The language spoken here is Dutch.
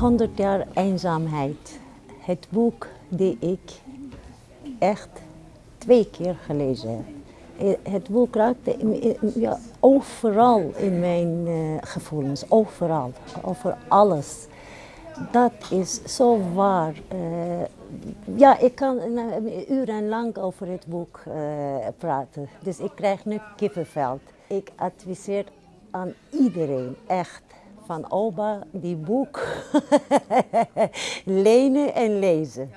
100 jaar eenzaamheid. Het boek die ik echt twee keer gelezen heb. Eh, Het boek raakte ja, overal in mijn eh, gevoelens, overal, over alles. Dat is zo waar. Eh, ja, ik kan uh, urenlang over het boek eh, praten. Dus ik krijg nu kippenvel. Ik adviseer aan iedereen, echt, van Oba, die boek lenen en lezen.